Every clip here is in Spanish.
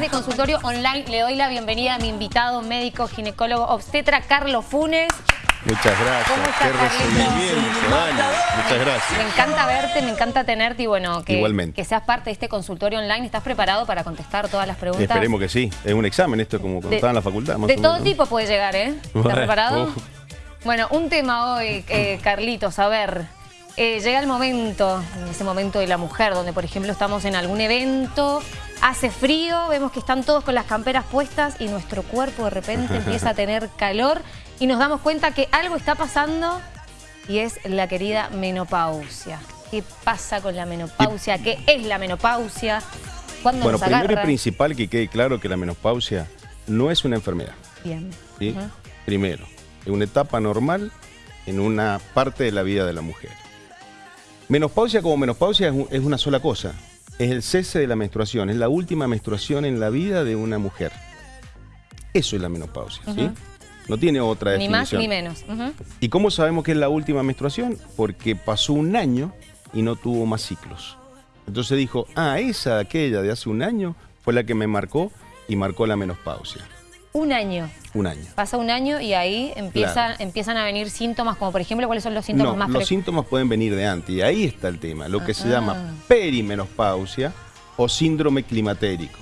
de consultorio online le doy la bienvenida a mi invitado médico ginecólogo obstetra Carlos Funes. Muchas gracias. ¿Cómo estás, Qué recibimiento, Dani. Muchas Me gracias. encanta verte, me encanta tenerte y bueno, que, Igualmente. que seas parte de este consultorio online. ¿Estás preparado para contestar todas las preguntas? Esperemos que sí. Es un examen esto, como cuando De- estaba en la facultad. más De todo menos. tipo puede llegar, ¿eh? ¿Estás Bueno, preparado? Bueno, un tema hoy, eh, Carlitos, a ver. Eh, llega el momento, ese momento de la mujer, donde por ejemplo estamos en algún evento, hace frío, vemos que están todos con las camperas puestas y nuestro cuerpo de repente empieza a tener calor y nos damos cuenta que algo está pasando y es la querida menopausia. ¿Qué pasa con la menopausia? ¿Qué es la menopausia? ¿Cuándo Bueno, nos primero y principal que quede claro que la menopausia no es una enfermedad. Bien. ¿sí? Primero, es una etapa normal en una parte de la vida de la mujer. Menopausia como menopausia es, un- es una sola cosa. Es el cese de la menstruación. Es la última menstruación en la vida de una mujer. Eso es la menopausia, ¿sí? No tiene otra Ni más definición. ni menos. ¿Y cómo sabemos que es la última menstruación? Porque pasó un año y no tuvo más ciclos. Entonces dijo, ah, esa, aquella de hace un año fue la que me marcó y marcó la menopausia. Un año. Un año. Pasa un año y ahí empieza, Claro. empiezan a venir síntomas, como por ejemplo, ¿cuáles son los síntomas No, más los síntomas pueden venir de antes y ahí está el tema, lo que se Ah. llama perimenopausia o síndrome climatérico,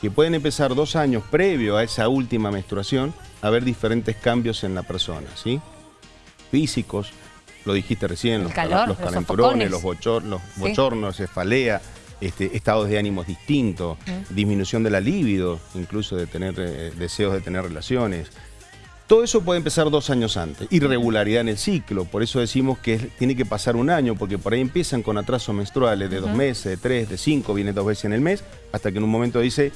que pueden empezar dos años previo a esa última menstruación a haber diferentes cambios en la persona, ¿sí? Físicos, lo dijiste recién, El los, calor, los los calenturones, los, los Sí. bochornos, cefalea, este, estados de ánimos distintos, disminución de la libido, incluso de tener eh, deseos de tener relaciones, todo eso puede empezar dos años antes. Irregularidad en el ciclo, por eso decimos que es- tiene que pasar un año, porque por ahí empiezan con atrasos menstruales de dos meses, de tres, de cinco, viene dos veces en el mes, hasta que en un momento dice,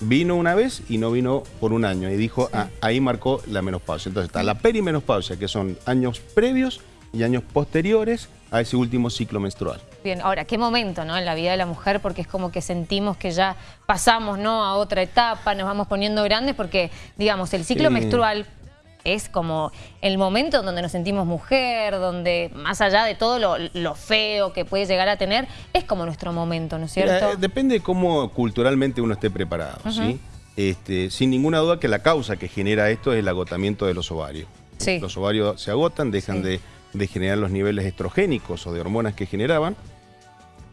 vino una vez y no vino por un año. Y dijo, ah, ahí marcó la menopausia. Entonces está la perimenopausia, que son años previos y años posteriores a ese último ciclo menstrual. Bien, ahora, qué momento, ¿no? En la vida de la mujer, porque es como que sentimos que ya pasamos, ¿no? A otra etapa, nos vamos poniendo grandes, porque, digamos, el ciclo menstrual es como el momento donde nos sentimos mujer, donde más allá de todo lo, lo feo que puede llegar a tener, es como nuestro momento, ¿no es cierto? Mira, eh, depende de cómo culturalmente uno esté preparado, ¿sí? Este, sin ninguna duda que la causa que genera esto es el agotamiento de los ovarios. Sí. Los ovarios se agotan, dejan Sí. de, de generar los niveles estrogénicos o de hormonas que generaban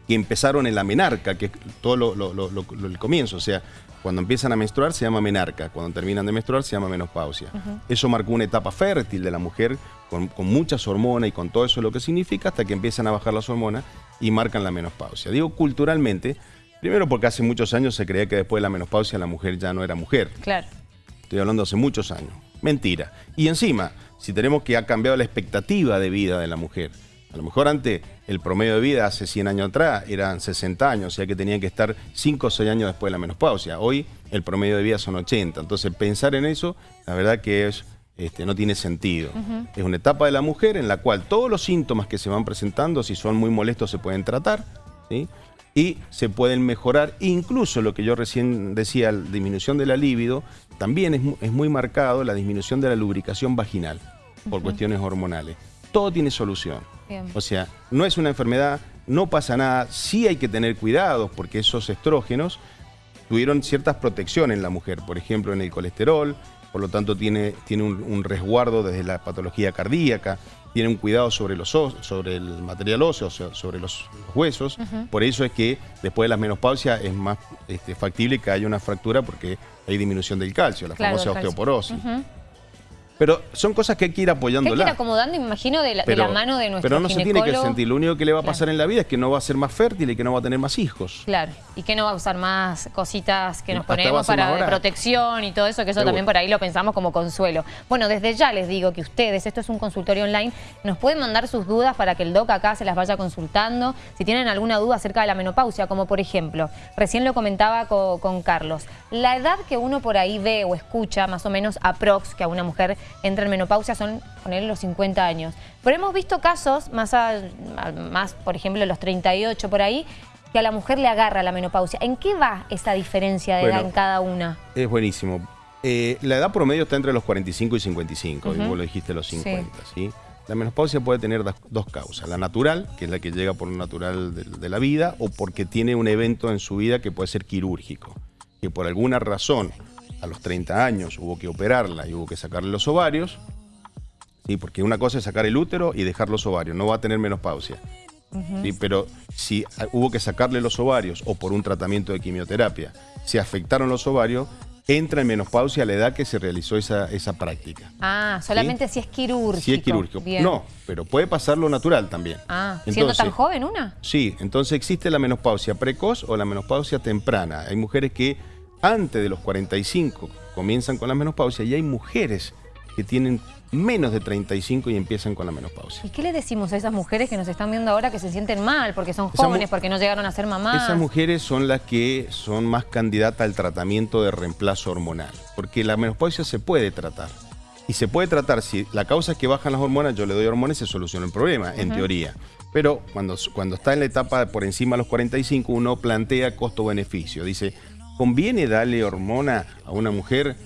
y empezaron en la menarca, que es todo lo, lo- lo- lo- lo- el comienzo. O sea, cuando empiezan a menstruar se llama menarca, cuando terminan de menstruar se llama menopausia. Eso marcó una etapa fértil de la mujer con, con muchas hormonas y con todo eso lo que significa hasta que empiezan a bajar las hormonas y marcan la menopausia. Digo culturalmente, primero porque hace muchos años se creía que después de la menopausia la mujer ya no era mujer. Claro. Estoy hablando hace muchos años. Mentira. Y encima, si tenemos que ha cambiado la expectativa de vida de la mujer. A lo mejor antes el promedio de vida hace 100 años atrás eran 60 años, o sea que tenían que estar 5 o 6 años después de la menopausia. Hoy el promedio de vida son 80. Entonces pensar en eso, la verdad que es, este, no tiene sentido. Es una etapa de la mujer en la cual todos los síntomas que se van presentando, si son muy molestos, se pueden tratar. ¿sí? y se pueden mejorar. Incluso lo que yo recién decía, la disminución de la libido, también es, es muy marcado la disminución de la lubricación vaginal por cuestiones hormonales. Todo tiene solución. Bien. O sea, no es una enfermedad, no pasa nada, sí hay que tener cuidados porque esos estrógenos tuvieron ciertas protecciones en la mujer, por ejemplo en el colesterol, por lo tanto tiene, tiene un, un resguardo desde la patología cardíaca, tiene un cuidado sobre, los os- sobre el material óseo, sobre los, los huesos, por eso es que después de la menopausia es más este, factible que haya una fractura porque hay disminución del calcio, la Claro, famosa osteoporosis. Pero son cosas que hay que ir Que hay que apoyándola. ir acomodando, imagino, de la, de la mano de nuestro pero no se tiene que sentir. Lo único que le va a Claro. pasar en la vida es que no va a ser más fértil y que no va a tener más hijos. Claro, y que no va a usar más cositas que nos Hasta ponemos para de protección y todo eso, que eso también por ahí lo pensamos como consuelo. Bueno, desde ya les digo que ustedes, esto es un consultorio online, nos pueden mandar sus dudas para que el doc acá se las vaya consultando. Si tienen alguna duda acerca de la menopausia, como por ejemplo, recién lo comentaba co- con, Carlos, la edad que uno por ahí ve o escucha, más o menos aprox, que a una mujer entra en menopausia son, ponerle los 50 años. Pero hemos visto casos, más, a- más por ejemplo, los 38 por ahí, que a la mujer le agarra la menopausia. ¿En qué va esa diferencia de edad en cada una? Es buenísimo. Eh, la edad promedio está entre los 45 y 55, y Ujú. vos lo dijiste los 50, ¿sí? La menopausia puede tener dos causas. La natural, que es la que llega por lo natural de, de la vida, o porque tiene un evento en su vida que puede ser quirúrgico. que por alguna razón a los 30 años hubo que operarla y hubo que sacarle los ovarios, ¿sí? porque una cosa es sacar el útero y dejar los ovarios, no va a tener menopausia. ¿sí? Pero si hubo que sacarle los ovarios o por un tratamiento de quimioterapia, se afectaron los ovarios, entra en menopausia a la edad que se realizó esa, esa práctica. Ah, solamente si es quirúrgico. Si es quirúrgico. No, pero puede pasar lo natural también. Ah, ¿siendo tan joven una? Sí, entonces existe la menopausia precoz o la menopausia temprana. Hay mujeres que antes de los 45 comienzan con la menopausia y hay mujeres que tienen menos de 35 y empiezan con la menopausia. ¿Y qué le decimos a esas mujeres que nos están viendo ahora que se sienten mal porque son jóvenes, porque no llegaron a ser mamás? Esas mujeres son las que son más candidatas al tratamiento de reemplazo hormonal, porque la menopausia se puede tratar. Y se puede tratar, si la causa es que bajan las hormonas, yo le doy hormonas y se soluciona el problema, en teoría. Pero cuando, cuando está en la etapa por encima de los 45, uno plantea costo-beneficio. Dice, ¿conviene darle hormona a una mujer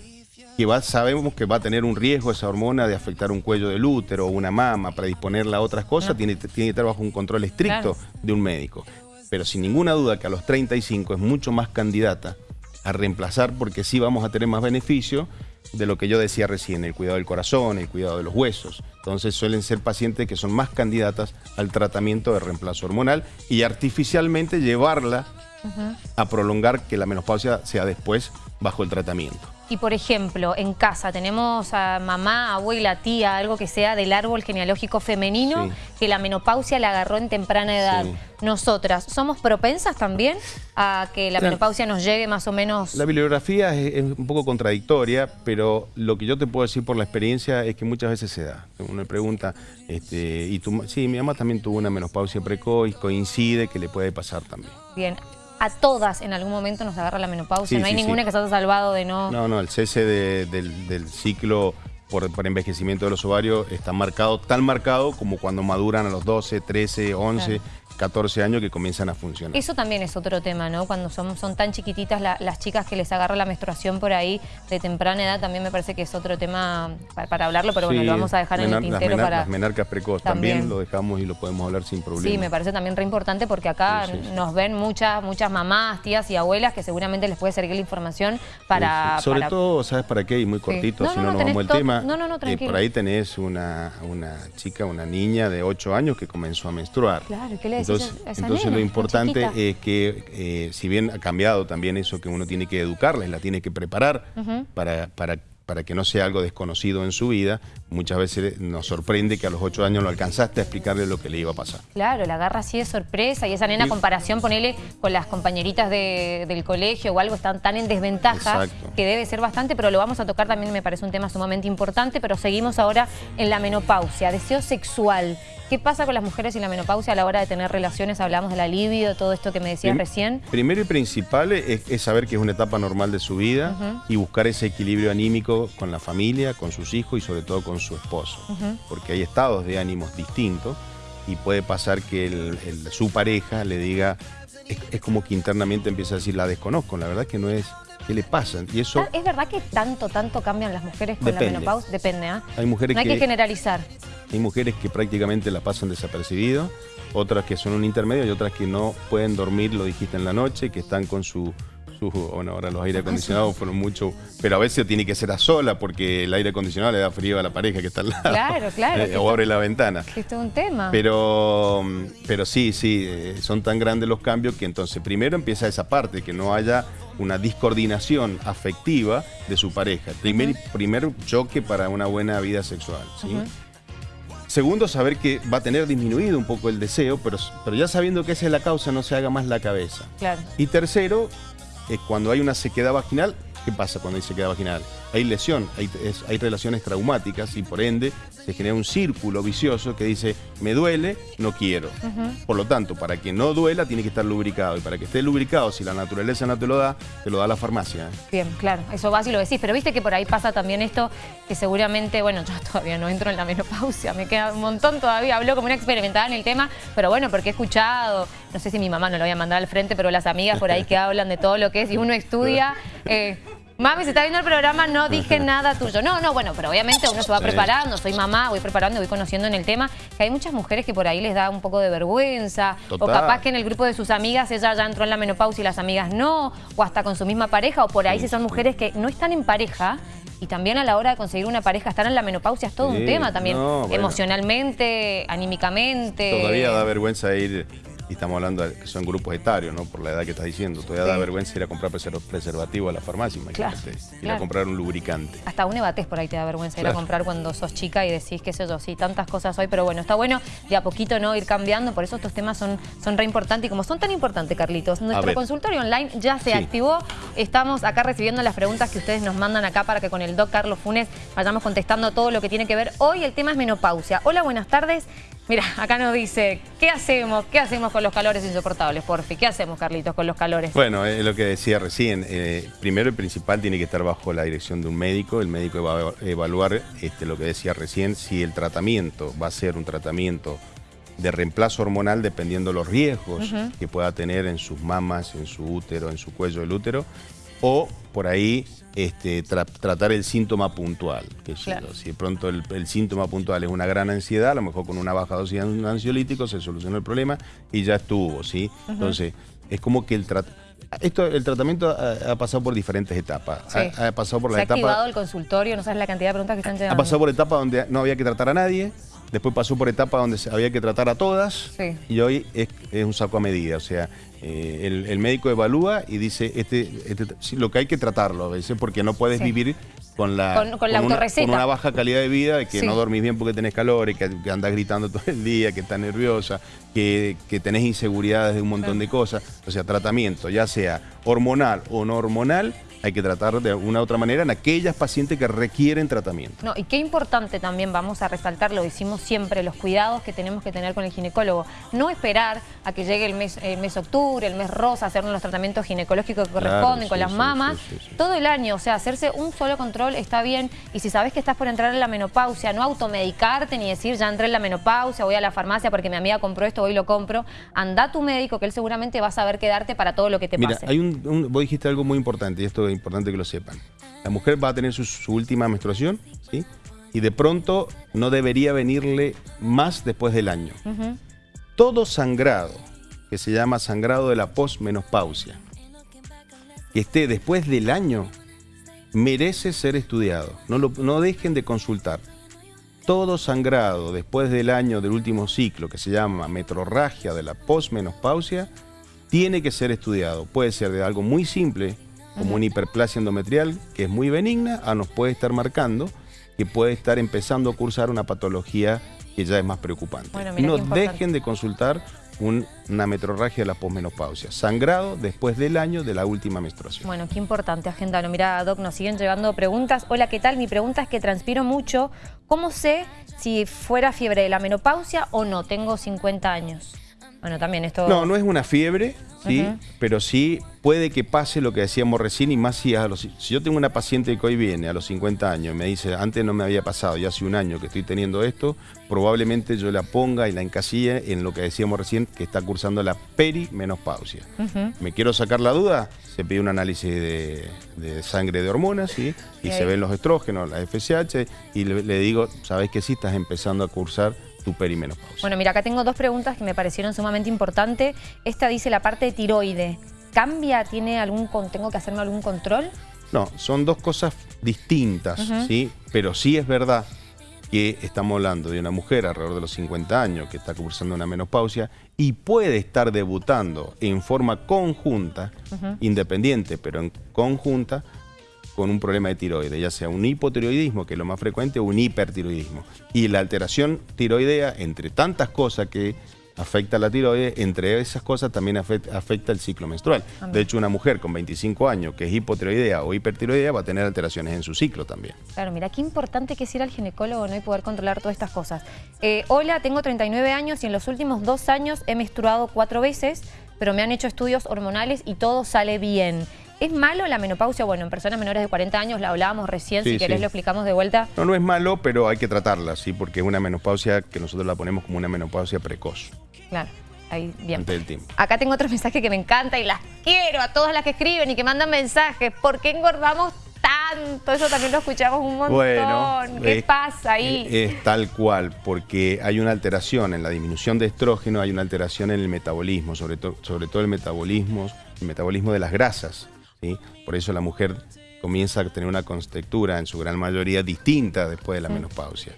que va, sabemos que va a tener un riesgo esa hormona de afectar un cuello del útero o una mama, para disponerla a otras cosas, tiene, tiene, que estar bajo un control estricto de un médico. Pero sin ninguna duda que a los 35 es mucho más candidata a reemplazar porque sí vamos a tener más beneficio de lo que yo decía recién, el cuidado del corazón, el cuidado de los huesos. Entonces suelen ser pacientes que son más candidatas al tratamiento de reemplazo hormonal y artificialmente llevarla a prolongar que la menopausia sea después bajo el tratamiento. Y por ejemplo, en casa tenemos a mamá, abuela, tía, algo que sea del árbol genealógico femenino, que la menopausia la agarró en temprana edad. Nosotras, ¿somos propensas también a que la, menopausia nos llegue más o menos? La bibliografía es, un poco contradictoria, pero lo que yo te puedo decir por la experiencia es que muchas veces se da. Uno me pregunta, este, y tu, sí, mi mamá también tuvo una menopausia precoz, coincide que le puede pasar también. Bien, a todas en algún momento nos agarra la menopausia. no hay ninguna que se haya salvado de no... No, no, el cese del, ciclo por, envejecimiento de los ovarios está marcado, tan marcado como cuando maduran a los 12, 13, 11... 14 años que comienzan a funcionar. Eso también es otro tema, ¿no? Cuando son, son tan chiquititas las chicas que les agarra la menstruación por ahí de temprana edad, también me parece que es otro tema para, hablarlo, pero bueno, lo vamos a dejar en el tintero las para... Las menarcas precoz también. lo dejamos y lo podemos hablar sin problema. Sí, me parece también re importante porque acá nos ven muchas muchas mamás, tías y abuelas que seguramente les puede servir la información para... Sobre todo, ¿sabes para qué? Y muy cortito, si no, nos vamos al tema. No, no, no, eh, por ahí tenés una, una chica, una niña de 8 años que comenzó a menstruar. Claro, ¿qué le decís entonces, lo importante es que, eh, si bien ha cambiado también eso que uno tiene que educarles, la tiene que preparar para, para para que no sea algo desconocido en su vida, muchas veces nos sorprende que a los ocho años lo alcanzaste a explicarle lo que le iba a pasar. Claro, la agarra así de sorpresa y esa nena, comparación, ponele con las compañeritas del colegio o algo, están tan en desventaja que debe ser bastante, pero lo vamos a tocar también, me parece un tema sumamente importante, pero seguimos ahora en la menopausia, deseo sexual. ¿Qué pasa con las mujeres y la menopausia a la hora de tener relaciones? Hablamos de la libido, todo esto que me decías recién. Primero y principal es, saber que es una etapa normal de su vida y buscar ese equilibrio anímico con la familia, con sus hijos y sobre todo con su esposo. Porque hay estados de ánimos distintos y puede pasar que su pareja le diga, es, como que internamente empieza a decir, la desconozco, la verdad que no es... ¿Qué le pasa? Y eso... ¿Es verdad que tanto, tanto cambian las mujeres con la menopausia? Depende, ¿ah? Hay mujeres no hay que generalizar. Hay mujeres que prácticamente la pasan desapercibido, otras que son un intermedio y otras que no pueden dormir, lo dijiste en la noche, que están con su... bueno, ahora los aire acondicionados fueron mucho, pero a veces tiene que ser a sola porque el aire acondicionado le da frío a la pareja que está al lado. Claro, claro. Eh, o abre la ventana. Esto es un tema. Pero, pero sí, sí, eh, son tan grandes los cambios que entonces primero empieza esa parte, que no haya una discoordinación afectiva de su pareja. Primer, primer choque para una buena vida sexual, ¿sí? Segundo, saber que va a tener disminuido un poco el deseo, pero, pero ya sabiendo que esa es la causa, no se haga más la cabeza. Claro. Y tercero, cuando hay una sequedad vaginal, ¿qué pasa cuando hay sequedad vaginal? Hay lesión, hay, hay relaciones traumáticas y por ende se genera un círculo vicioso que dice, me duele, no quiero. Por lo tanto, para que no duela tiene que estar lubricado. Y para que esté lubricado, si la naturaleza no te lo da, te lo da la farmacia. ¿eh? Bien, claro, eso va si lo decís. Pero viste que por ahí pasa también esto, que seguramente, bueno, yo todavía no entro en la menopausia, me queda un montón todavía. Hablo como una experimentada en el tema, pero bueno, porque he escuchado, no sé si mi mamá no lo voy a mandar al frente, pero las amigas por ahí que hablan de todo lo que es, y uno estudia... Eh, Mami, si está viendo el programa, no dije nada tuyo. No, no, bueno, pero obviamente uno se va preparando, soy mamá, voy preparando, voy conociendo en el tema, que hay muchas mujeres que por ahí les da un poco de vergüenza, o capaz que en el grupo de sus amigas ella ya entró en la menopausia y las amigas no, o hasta con su misma pareja, o por ahí si son mujeres que no están en pareja, y también a la hora de conseguir una pareja, estar en la menopausia es todo un tema también, emocionalmente, anímicamente. Todavía da vergüenza ir y estamos hablando de que son grupos etarios, ¿no? Por la edad que estás diciendo. Todavía da vergüenza ir a comprar preservativo a la farmacia, imagínate. ir a comprar un lubricante. Hasta un ebatés por ahí te da vergüenza ir a comprar cuando sos chica y decís, qué sé yo, sí, tantas cosas hoy, pero bueno, está bueno de a poquito no ir cambiando, por eso estos temas son, son re importantes y como son tan importantes, Carlitos, nuestro consultorio online ya se activó. Estamos acá recibiendo las preguntas que ustedes nos mandan acá para que con el doc Carlos Funes vayamos contestando todo lo que tiene que ver. Hoy el tema es menopausia. Hola, buenas tardes. Mira, acá nos dice, ¿qué hacemos? ¿Qué hacemos con los calores insoportables, porfi? ¿Qué hacemos, Carlitos, con los calores? Bueno, es lo que decía recién. Eh, primero y principal tiene que estar bajo la dirección de un médico. El médico va a evaluar este, lo que decía recién, si el tratamiento va a ser un tratamiento de reemplazo hormonal dependiendo los riesgos que pueda tener en sus mamas, en su útero, en su cuello del útero, o por ahí este, tratar el síntoma puntual. Que Si de pronto el, síntoma puntual es una gran ansiedad, a lo mejor con una baja dosis de ansiolítico se soluciona el problema y ya estuvo, ¿sí? Entonces, es como que el esto, el tratamiento ha, pasado por diferentes etapas. Ha, pasado por la ¿Se ha activado el consultorio? ¿No sabes la cantidad de preguntas que están llegando? Ha pasado por etapas donde no había que tratar a nadie, después pasó por etapas donde había que tratar a todas y hoy es, un saco a medida. O sea, eh, el, médico evalúa y dice este, este lo que hay que tratarlo a veces porque no puedes vivir con la, con, la una, con, una, baja calidad de vida, de que no dormís bien porque tenés calor, que, que andás gritando todo el día, que estás nerviosa, que, que tenés inseguridades de un montón de cosas. O sea, tratamiento, ya sea hormonal o no hormonal, hay que tratar de una u otra manera en aquellas pacientes que requieren tratamiento. No, y qué importante también, vamos a resaltar, lo decimos siempre, los cuidados que tenemos que tener con el ginecólogo. No esperar a que llegue el mes, el mes octubre, el mes rosa, hacernos los tratamientos ginecológicos que corresponden con las mamas, todo el año, o sea, hacerse un solo control está bien, y si sabes que estás por entrar en la menopausia, no automedicarte ni decir ya entré en la menopausia, voy a la farmacia porque mi amiga compró esto, hoy lo compro, anda a tu médico que él seguramente va a saber qué darte para todo lo que te Mira, pase. Hay un, vos dijiste algo muy importante y esto es importante que lo sepan. La mujer va a tener su, última menstruación, ¿sí? Y de pronto no debería venirle más después del año. Todo sangrado, que se llama sangrado de la posmenopausia, que esté después del año, merece ser estudiado. No, no dejen de consultar. Todo sangrado después del año del último ciclo, que se llama metrorragia de la posmenopausia, tiene que ser estudiado. Puede ser de algo muy simple, como una hiperplasia endometrial, que es muy benigna, a nos puede estar marcando que puede estar empezando a cursar una patología que ya es más preocupante. no dejen de consultar una metrorragia de la posmenopausia, sangrado después del año de la última menstruación. Bueno, qué importante, agenda. Mira, Doc, nos siguen llegando preguntas. Hola, ¿qué tal? Mi pregunta es que transpiro mucho. ¿Cómo sé si fuera fiebre de la menopausia o no? Tengo 50 años. Bueno, también esto... No, no es una fiebre, ¿sí? Pero sí puede que pase lo que decíamos recién y más si a los... Si yo tengo una paciente que hoy viene a los 50 años y me dice, antes no me había pasado, ya hace un año que estoy teniendo esto, probablemente yo la ponga y la encasille en lo que decíamos recién, que está cursando la perimenopausia. ¿Me quiero sacar la duda? Se pide un análisis de, sangre de hormonas, ¿sí? Y, se ven los estrógenos, la FSH, y le, le digo, ¿sabes que sí? Estás empezando a cursar tu perimenopausia. Bueno, mira, acá tengo dos preguntas que me parecieron sumamente importantes. Esta dice la parte de tiroide. ¿Cambia? ¿Tiene algún, tengo que hacerme algún control? No, son dos cosas distintas, ¿sí? Pero sí es verdad que estamos hablando de una mujer alrededor de los 50 años que está cursando una menopausia y puede estar debutando en forma conjunta, independiente, pero en conjunta, con un problema de tiroides, ya sea un hipotiroidismo, que es lo más frecuente, o un hipertiroidismo. Y la alteración tiroidea, entre tantas cosas que afecta a la tiroides, entre esas cosas también afecta, el ciclo menstrual. De hecho, una mujer con 25 años que es hipotiroidea o hipertiroidea va a tener alteraciones en su ciclo también. Claro, mira, qué importante que es ir al ginecólogo ¿no? y poder controlar todas estas cosas. Eh, hola, tengo 39 años y en los últimos dos años he menstruado cuatro veces, pero me han hecho estudios hormonales y todo sale bien. ¿Es malo la menopausia? Bueno, en personas menores de 40 años la hablábamos recién, si querés lo explicamos de vuelta. No, no es malo, pero hay que tratarla, sí, porque es una menopausia que nosotros la ponemos como una menopausia precoz. Claro. Ahí, bien. Acá tengo otro mensaje que me encanta y las quiero a todas las que escriben y que mandan mensajes. ¿Por qué engordamos tanto? Eso también lo escuchamos un montón. Bueno, ¿Qué es- pasa ahí? Es tal cual, porque hay una alteración en la disminución de estrógeno, hay una alteración en el metabolismo, sobre, to- sobre todo el metabolismo, el metabolismo de las grasas. ¿Sí? Por eso la mujer comienza a tener una contextura en su gran mayoría distinta después de la menopausia.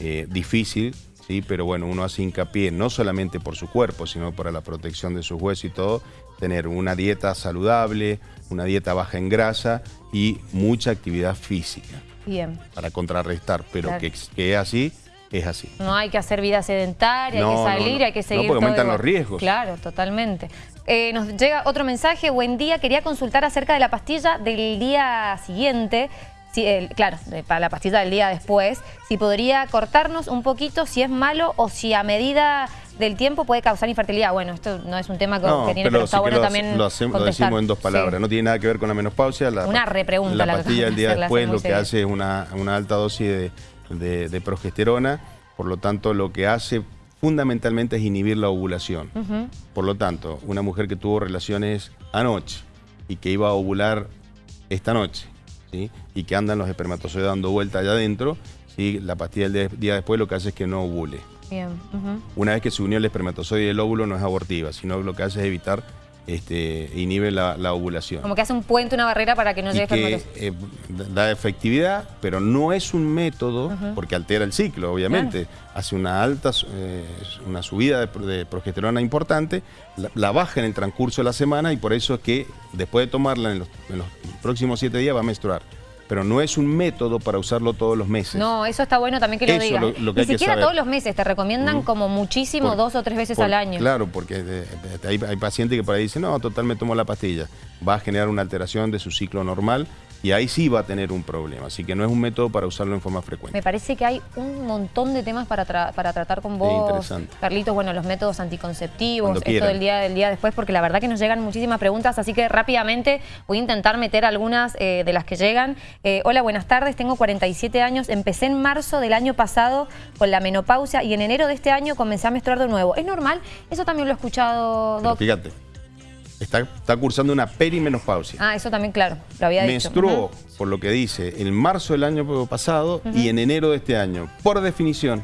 Eh, difícil, sí, pero bueno, uno hace hincapié no solamente por su cuerpo, sino para la protección de sus huesos y todo, tener una dieta saludable, una dieta baja en grasa y mucha actividad física Bien. para contrarrestar, pero Claro. que, que es así, es así. No hay que hacer vida sedentaria, No, hay que no, salir, no. hay que No, seguir porque todo aumentan igual. los riesgos. Claro, totalmente. Eh, nos llega otro mensaje. Buen día, quería consultar acerca de la pastilla del día siguiente. Si, claro, para la pastilla del día después. Si podría cortarnos un poquito, si es malo o si a medida del tiempo puede causar infertilidad. Bueno, esto no es un tema que, No, que tiene, pero, pero está sí bueno lo, también lo, hacemos- lo contestar. decimos en dos palabras. Sí. No tiene nada que ver con la menopausia. La, Una repregunta La la pastilla del de día después lo que hace es una, una alta dosis de, de- de progesterona. Por lo tanto, lo que hace fundamentalmente es inhibir la ovulación. Por lo tanto, una mujer que tuvo relaciones anoche y que iba a ovular esta noche, ¿sí? y que andan los espermatozoides dando vuelta allá adentro, ¿sí? la pastilla del de- día después lo que hace es que no ovule. Bien. Una vez que se unió el espermatozoide y el óvulo no es abortiva, sino lo que hace es evitar, este, inhibe la, la ovulación. Como que hace un puente, una barrera para que no llegue que eh, da efectividad, pero no es un método, porque altera el ciclo, obviamente. Hace una alta, eh, una subida de, pro- de progesterona importante, la, la baja en el transcurso de la semana y por eso es que después de tomarla en los, en los próximos siete días va a menstruar. Pero no es un método para usarlo todos los meses. No, eso está bueno también que lo digas. Ni siquiera todos los meses, te recomiendan como muchísimo Por- dos o tres veces por- al año. Claro, porque hay, hay pacientes que por ahí dicen, no, total me tomo la pastilla. Va a generar una alteración de su ciclo normal y ahí sí va a tener un problema. Así que no es un método para usarlo en forma frecuente. Me parece que hay un montón de temas para, tra- para tratar con vos, interesante. Carlitos. Bueno, los métodos anticonceptivos, Cuando esto quieran. del día del día después, porque la verdad que nos llegan muchísimas preguntas, así que rápidamente voy a intentar meter algunas eh, de las que llegan. Eh, hola, buenas tardes, tengo 47 años, empecé en marzo del año pasado con la menopausia y en enero de este año comencé a menstruar de nuevo. ¿Es normal? Eso también lo he escuchado, Doc. fíjate, está, está cursando una perimenopausia. Ah, eso también, claro, lo había dicho. Menstruó, por lo que dice, en marzo del año pasado y en enero de este año. Por definición,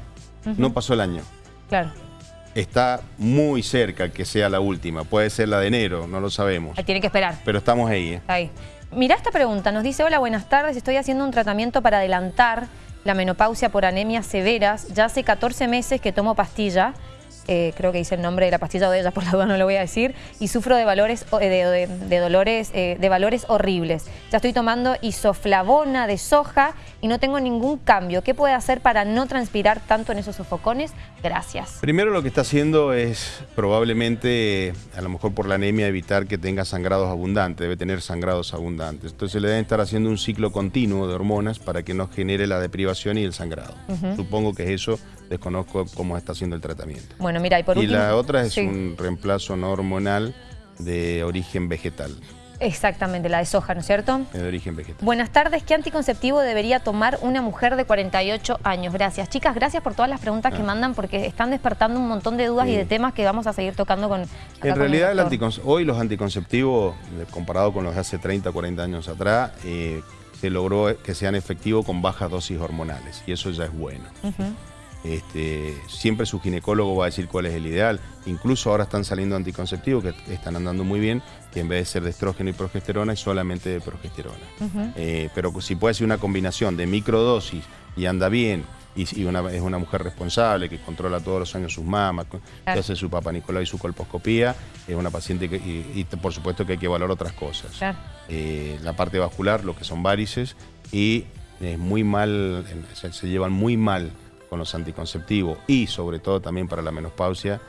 no pasó el año. Claro, Está muy cerca que sea la última. Puede ser la de enero, no lo sabemos. ahí tiene que esperar. Pero estamos ahí. ¿eh? Ahí. Mirá esta pregunta, nos dice, hola, buenas tardes, estoy haciendo un tratamiento para adelantar la menopausia por anemias severas. Ya hace 14 meses que tomo pastilla, eh, creo que dice el nombre de la pastilla o de ella, por la duda no lo voy a decir, y sufro de valores, eh, de, de- de dolores, eh, de valores horribles. Ya estoy tomando isoflavona de soja y no tengo ningún cambio. ¿Qué puede hacer para no transpirar tanto en esos sofocones? Gracias. Primero lo que está haciendo es probablemente, a lo mejor por la anemia, evitar que tenga sangrados abundantes, debe tener sangrados abundantes. Entonces le deben estar haciendo un ciclo continuo de hormonas para que no genere la deprivación y el sangrado. Supongo que es eso, desconozco cómo está haciendo el tratamiento. Bueno, mira, y por y último... la otra es Sí. un reemplazo no hormonal de origen vegetal, Exactamente, la de soja, ¿no es cierto? de origen vegetal. Buenas tardes, ¿qué anticonceptivo debería tomar una mujer de 48 años? Gracias. Chicas, gracias por todas las preguntas que mandan porque están despertando un montón de dudas y Ah. De temas que vamos a seguir tocando con En con realidad, el el hoy los anticonceptivos, eh, comparado con los de hace 30, 40 años atrás, eh, se logró que sean efectivos con bajas dosis hormonales y eso ya es bueno. Este, siempre su ginecólogo va a decir cuál es el ideal. Incluso ahora están saliendo anticonceptivos que están andando muy bien, que en vez de ser de estrógeno y progesterona es solamente de progesterona. Eh, pero si puede ser una combinación de microdosis y anda bien, y, una, es una mujer responsable que controla todos los años sus mamas, que Claro. hace su papá Nicolás y su colposcopía, es una paciente que, y, y por supuesto que hay que valorar otras cosas. Claro. Eh, la parte vascular, lo que son varices, y es muy mal, se, se llevan muy mal con los anticonceptivos y sobre todo también para la menopausia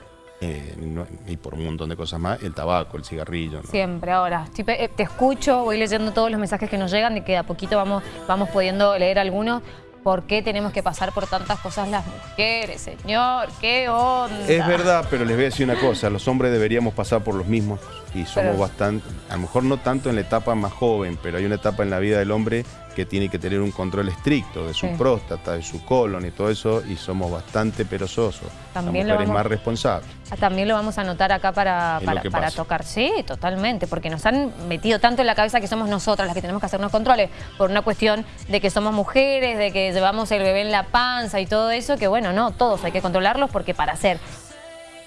eh, no- y por un montón de cosas más, el tabaco, el cigarrillo. ¿no? Siempre, ahora. estoy eh, te escucho, voy leyendo todos los mensajes que nos llegan, de que de a poquito vamos, vamos pudiendo leer algunos. ¿Por qué tenemos que pasar por tantas cosas las mujeres, señor? ¿Qué onda? Es verdad, pero les voy a decir una cosa, los hombres deberíamos pasar por los mismos y somos Pero- bastante, a lo mejor no tanto en la etapa más joven, pero hay una etapa en la vida del hombre que tiene que tener un control estricto de su Sí. próstata, de su colon y todo eso, y somos bastante perezosos. También la lo mujer es más responsable. Ah, También lo vamos a anotar acá para, para, tocar. Sí, totalmente, porque nos han metido tanto en la cabeza que somos nosotras las que tenemos que hacernos controles por una cuestión de que somos mujeres, de que llevamos el bebé en la panza y todo eso, que bueno, no, todos hay que controlarlos porque para hacer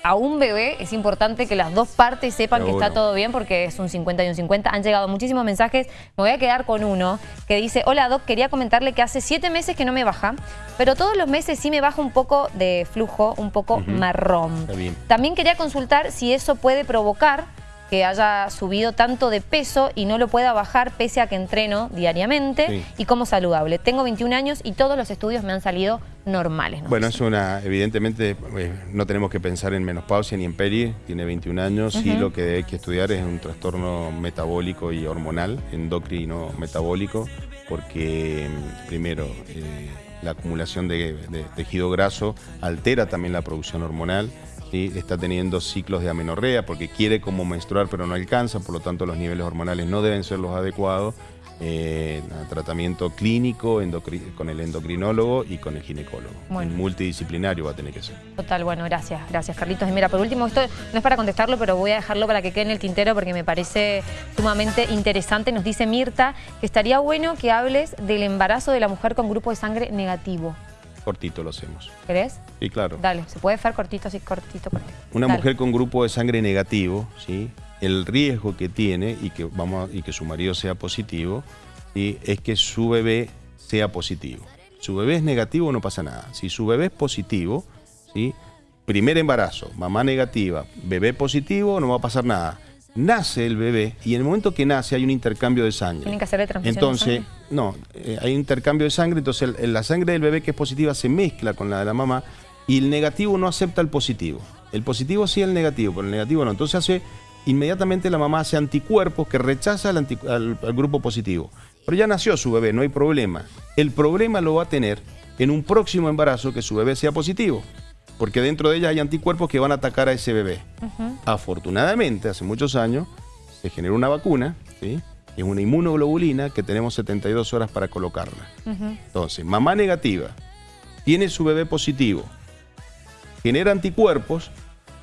a un bebé es importante que las dos partes sepan que está todo bien porque es un 50 y un 50. Han llegado muchísimos mensajes. Me voy a quedar con uno que dice, hola Doc, quería comentarle que hace siete meses que no me baja, pero todos los meses sí me baja un poco de flujo, un poco marrón. También quería consultar si eso puede provocar que haya subido tanto de peso y no lo pueda bajar pese a que entreno diariamente Sí. y como saludable. Tengo 21 años y todos los estudios me han salido normales. Bueno, es una, evidentemente eh, no tenemos que pensar en menopausia ni en peri, tiene 21 años y lo que hay que estudiar es un trastorno metabólico y hormonal, endocrino metabólico, porque mm, primero eh, la acumulación de, de tejido graso altera también la producción hormonal. ¿Sí? Está teniendo ciclos de amenorrea porque quiere como menstruar pero no alcanza, por lo tanto los niveles hormonales no deben ser los adecuados. eh, tratamiento clínico con el endocrinólogo y con el ginecólogo. Bueno. Multidisciplinario va a tener que ser. Total, bueno, gracias, gracias Carlitos. Y mira, por último, esto no es para contestarlo, pero voy a dejarlo para que quede en el tintero porque me parece sumamente interesante. Nos dice Mirta que estaría bueno que hables del embarazo de la mujer con grupo de sangre negativo. Cortito lo hacemos. ¿Querés? Sí, claro. Dale, se puede hacer cortito, así cortito, cortito. Una Dale. mujer con grupo de sangre negativo, ¿sí? el riesgo que tiene y que, vamos a- y que su marido sea positivo, ¿sí? es que su bebé sea positivo. Su bebé es negativo, no pasa nada. Si su bebé es positivo, ¿sí? primer embarazo, mamá negativa, bebé positivo, no va a pasar nada. Nace el bebé y en el momento que nace hay un intercambio de sangre. Tienen que hacerle transfusión de Entonces, sangre. no, eh, hay intercambio de sangre, entonces el- la sangre del bebé que es positiva se mezcla con la de la mamá y el negativo no acepta el positivo. El positivo sí el negativo, pero el negativo no. Entonces hace, inmediatamente la mamá hace anticuerpos que rechaza al- al grupo positivo. Pero ya nació su bebé, no hay problema. El problema lo va a tener en un próximo embarazo que su bebé sea positivo. Porque dentro de ella hay anticuerpos que van a atacar a ese bebé. Afortunadamente, hace muchos años, se generó una vacuna, ¿sí? es una inmunoglobulina que tenemos 72 horas para colocarla. Entonces, mamá negativa, tiene su bebé positivo, genera anticuerpos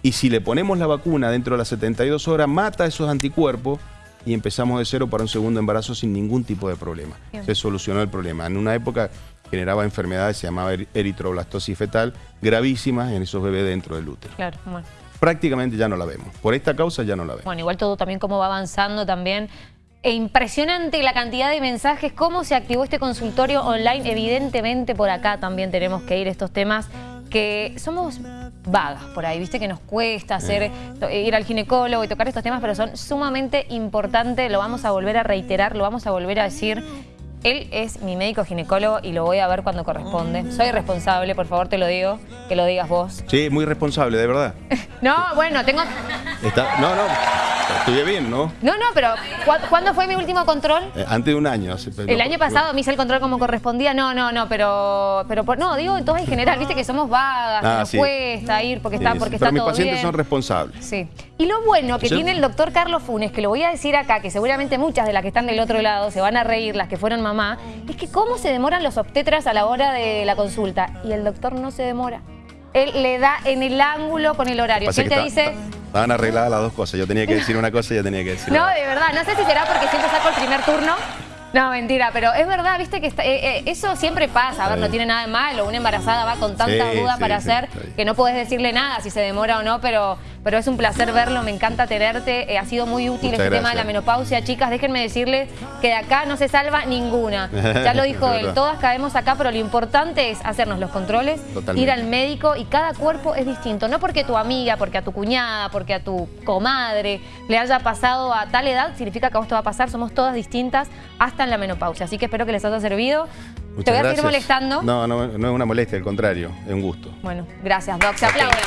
y si le ponemos la vacuna dentro de las 72 horas, mata esos anticuerpos y empezamos de cero para un segundo embarazo sin ningún tipo de problema. Bien. Se solucionó el problema. En una época generaba enfermedades, se llamaba eri- eritroblastosis fetal, gravísimas en esos bebés dentro del útero. Claro, bueno. Prácticamente ya no la vemos. Por esta causa ya no la vemos. Bueno, igual todo también cómo va avanzando también. E impresionante la cantidad de mensajes, cómo se activó este consultorio online. Evidentemente por acá también tenemos que ir a estos temas que somos vagas por ahí, viste que nos cuesta hacer to- ir al ginecólogo y tocar estos temas, pero son sumamente importantes, lo vamos a volver a reiterar, lo vamos a volver a decir. Él es mi médico ginecólogo y lo voy a ver cuando corresponde. Soy responsable, por favor te lo digo, que lo digas vos. Sí, muy responsable, de verdad. No, bueno, tengo... Está, no, no, estuve bien, ¿no? No, no, pero ¿cu- ¿cuándo fue mi último control? Eh, antes de un año. hace- El año pasado me hice el control como correspondía. No, no, no, pero, pero por- no, digo todo en general, viste que somos vagas, que Ah, nos sí. cuesta ir porque Sí, está, sí, porque pero está mis todo pacientes bien. son responsables. Sí. Y lo bueno que ¿Sí? tiene el doctor Carlos Funes, que lo voy a decir acá, que seguramente muchas de las que están del otro lado se van a reír, las que fueron mamá, es que cómo se demoran los obstetras a la hora de la consulta. Y el doctor no se demora. Él le da en el ángulo con el horario. Si él te está- dice, Estaban arregladas las dos cosas. Yo tenía que decir una cosa y ella tenía que decir No, otra. de verdad, no sé si será porque siempre saco el primer turno. No, mentira, pero es verdad, viste que está- eh, eh, eso siempre pasa. A ver, no tiene nada de malo. Una embarazada va con tantas Sí, dudas sí, para sí, hacer que no podés decirle nada si se demora o no, pero, pero es un placer verlo. Me encanta tenerte. Eh, ha sido muy útil Muchas este tema de la menopausia. Chicas, déjenme decirles que de acá no se salva ninguna. Ya lo dijo él, todas caemos acá, pero lo importante es hacernos los controles, Totalmente. ir al médico y cada cuerpo es distinto. No porque tu amiga, porque a tu cuñada, porque a tu comadre le haya pasado a tal edad, significa que a vos te va a pasar. Somos todas distintas hasta en la menopausia. Así que espero que les haya servido. Muchas te voy a seguir molestando. No, no, no es una molestia, al contrario, es un gusto. Bueno, gracias, Doc. Se aplauden.